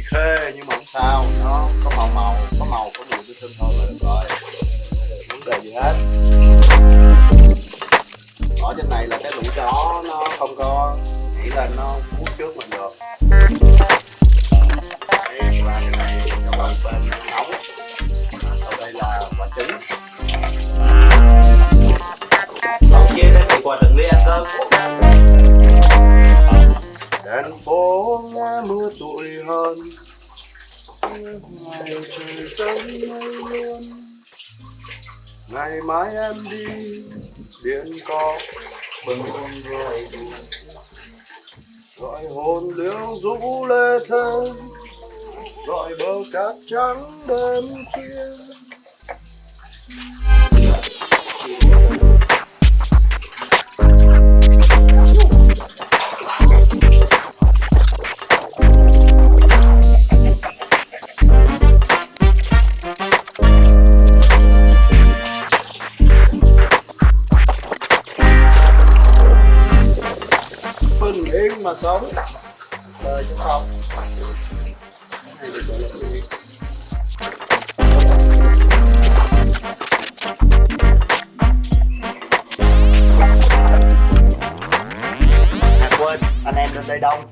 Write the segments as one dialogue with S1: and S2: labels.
S1: bị khê, nhưng mà không sao. Nó có màu màu, có màu, có mùi thương thôi là được rồi. Vấn đề gì hết. Ở trên này là cái lũ chó, nó không có nghĩ lên nó hút trước mình được. Phố nghe mưa tụi hơn Ngày trời sớm mây luôn Ngày mai em đi Biển có bừng bừng rồi Gọi hồn liễu rũ lê thơ, Gọi bờ cát trắng đêm khuya. Bình yên mà sống. Đời cho xong. À quên, anh em lên đây đông.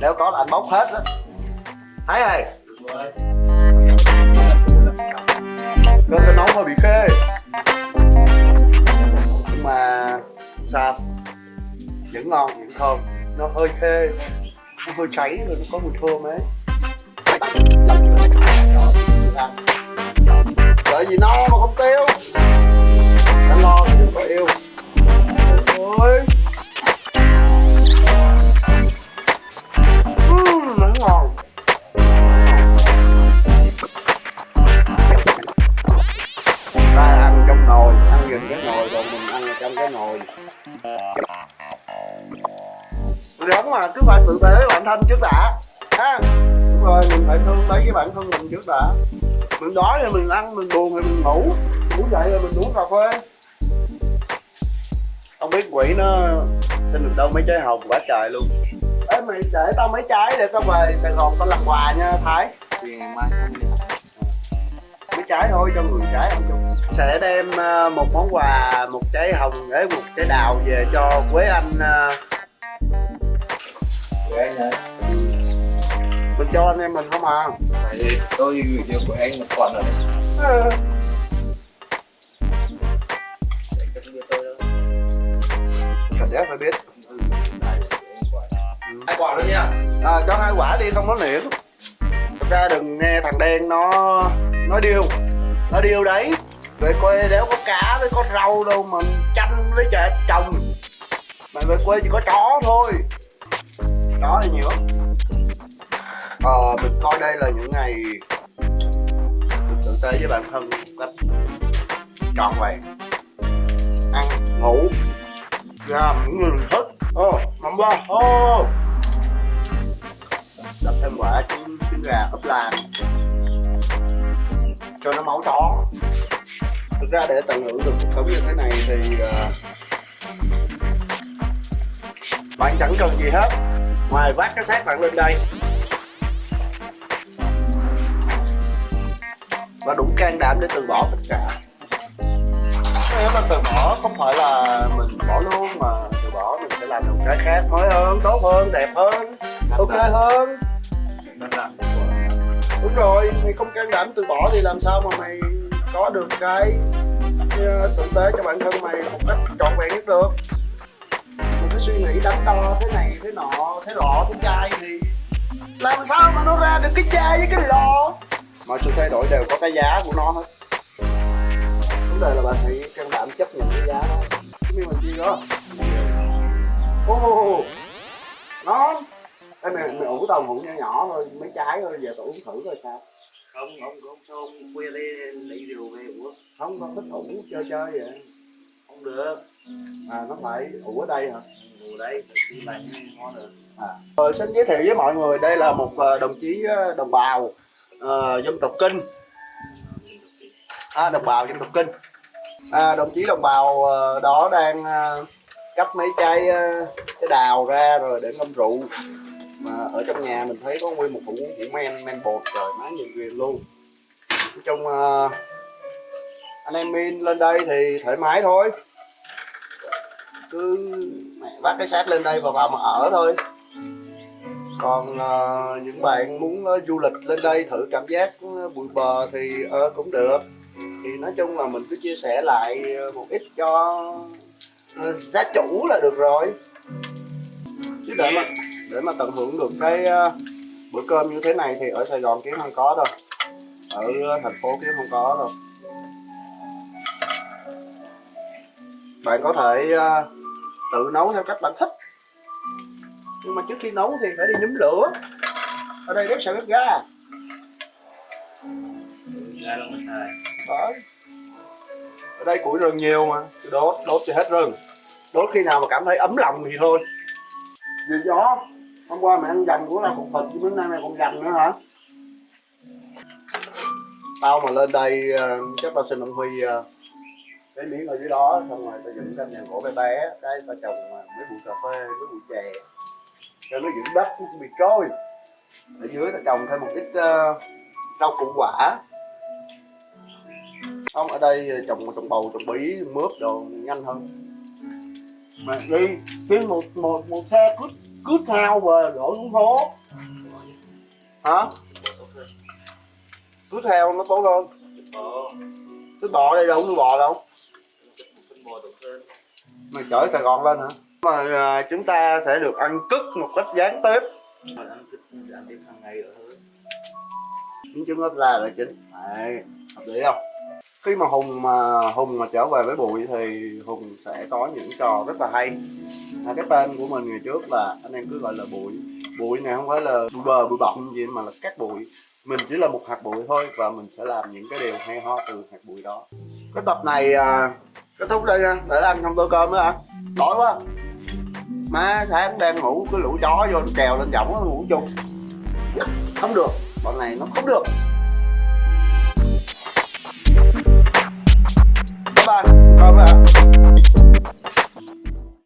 S1: Nếu có là anh bốc hết á thấy rồi cơm tao nóng hơi bị khê. Nhưng mà sao? Vẫn ngon vẫn thơm. Nó hơi khê nó hơi cháy rồi nó có mùi thơm ấy. Đợi gì no mà không tiêu đã lo thì đừng có yêu. Ôi. Ừm, nó ngon. Ta ăn trong nồi ăn gần cái nồi rồi mình ăn ở trong cái nồi đúng mà cứ phải tự tế với bản thân trước đã. Ha đúng rồi mình phải thương lấy với bản thân mình trước đã. Mình đói thì mình ăn mình buồn thì mình ngủ. Ngủ dậy rồi mình uống cà phê. Không biết quỷ nó xin được đâu mấy trái hồng quá trời luôn. Ê mày để tao mấy trái để tao về Sài Gòn tao làm quà nha Thái.
S2: Thì mai
S1: mấy trái thôi cho người trái không chung. Sẽ đem ờ, một món quà một trái hồng với một trái đào về cho quế anh ờ,
S2: Vậy?
S1: Mình cho anh em mình không à?
S2: Tại vì tôi gửi cho của anh một quả rồi đâu
S1: cảnh giác phải biết.
S2: Hai quả luôn nha.
S1: À, cho hai quả đi không có liễn thật ra đừng nghe thằng đen nó nói điêu. Nó điêu đấy. Về quê đéo có cá với có rau đâu mà chanh với chè trồng. Mà về quê chỉ có chó thôi đó là nhiều lắm ờ mình coi đây là những ngày mình tự tế với bản thân một cách trọn vẹn. Ăn ngủ làm những người mình thích. Ô mắm ba ô. Đập thêm quả trứng, trứng gà ấp làm. Cho nó máu chó thực ra để tận hưởng được cuộc sống như thế này thì uh, bạn chẳng cần gì hết ngoài vác cái xác bạn lên đây. Và đủ can đảm để từ bỏ tất cả. Nếu mà từ bỏ không phải là mình bỏ luôn mà từ bỏ mình sẽ làm được cái khác. Mới hơn tốt hơn đẹp hơn ok hơn. Đúng rồi. Mày không can đảm từ bỏ thì làm sao mà mày có được cái ờ, tử tế cho bản thân mày một cách trọn vẹn nhất được suy nghĩ đắn đo thế này thế nọ thế lọ thế chai thì làm sao mà nó ra được cái chai với cái lọ? Mọi sự thay đổi đều có cái giá của nó hết. Vấn đề là bạn hãy can đảm chấp nhận cái giá đó. Chứ mình chi đó. Ô nó Ê, mày, mày ủ tàu ngủ nhỏ nhỏ thôi mấy trái thôi giờ tao uống thử rồi sao.
S2: Không, không, không, sao ông khuya đây lấy rượu về uống.
S1: Không con thích ủ chơi chơi vậy.
S2: Không được
S1: à nó phải ủ ở đây hả?
S2: Ngủ đây, đi lạnh ngon rồi
S1: à rồi xin giới thiệu với mọi người đây là một ờ, đồng chí ờ, đồng bào ờ, dân tộc kinh. À, đồng bào dân tộc kinh. À, đồng chí đồng bào ờ, đó đang ờ, cắt mấy trái ờ, trái đào ra rồi để ngâm rượu. Mà ở trong nhà mình thấy có nguyên một hũ hũ men men bột trời má nhìn ghiền luôn. Nói chung ờ, anh em min lên đây thì thoải mái thôi cứ mẹ vác cái xác lên đây và vào mà ở thôi. Còn uh, những bạn muốn uh, du lịch lên đây thử cảm giác ờ, bụi bờ thì uh, cũng được. Thì nói chung là mình cứ chia sẻ lại một ít cho uh, giá chủ là được rồi. Chứ để mà để mà tận hưởng được cái uh, bữa cơm như thế này thì ở Sài Gòn kiếm không có đâu. Ở thành phố kiếm không có đâu. Bạn có thể ờ, tự nấu theo cách bạn thích. Nhưng mà trước khi nấu thì phải đi nhúm lửa. Ở đây rất sợ bếp ga. Đấy. Ở đây củi rừng nhiều mà cứ đốt đốt thì hết rừng. Đốt khi nào mà cảm thấy ấm lòng thì thôi. Vì gió hôm qua mày ăn dầm của là cục thịt chứ bữa nay mày còn dầm nữa hả? Tao mà lên đây ờ, chắc tao xin ông huy ờ, cái miếng ở dưới đó xong rồi tao dựng căn nhà gỗ bé bé cái tao trồng ờ, mấy bụi cà phê mấy bụi chè. Cho nó giữ đất nó không bị trôi. Ở dưới tao trồng thêm một ít ờ, rau củ quả. Không ở đây trồng trồng bầu trồng bí mướp đồ nhanh hơn. Mà đi kiếm một một một xe cút cút theo và đổ xuống phố. Hả? Cút theo nó tốt hơn.
S2: Bò
S1: cái bò đây đâu có bò đâu
S2: Phân bò tốt hơn
S1: mày chở Sài Gòn lên hả? Mà à, chúng ta sẽ được ăn cứt một cách gián tiếp.
S2: Mà
S1: những trứng ốp la là chính. Đấy, hợp lý không? Khi mà hùng mà hùng mà trở về với bụi thì hùng sẽ có những trò rất là hay. À, cái tên của mình ngày trước là anh em cứ gọi là bụi bụi này không phải là bụi bờ bụi bọng gì mà là cát bụi. Mình chỉ là một hạt bụi thôi và mình sẽ làm những cái điều hay ho từ hạt bụi đó. Cái tập này à, kết thúc đây nha, để ăn không tô cơm nữa hả? Đói quá. Má sáng đang ngủ, cái lũ chó vô nó trèo lên giọng nó ngủ chung. Không được, bọn này nó không được. Bye bye, cơm hả?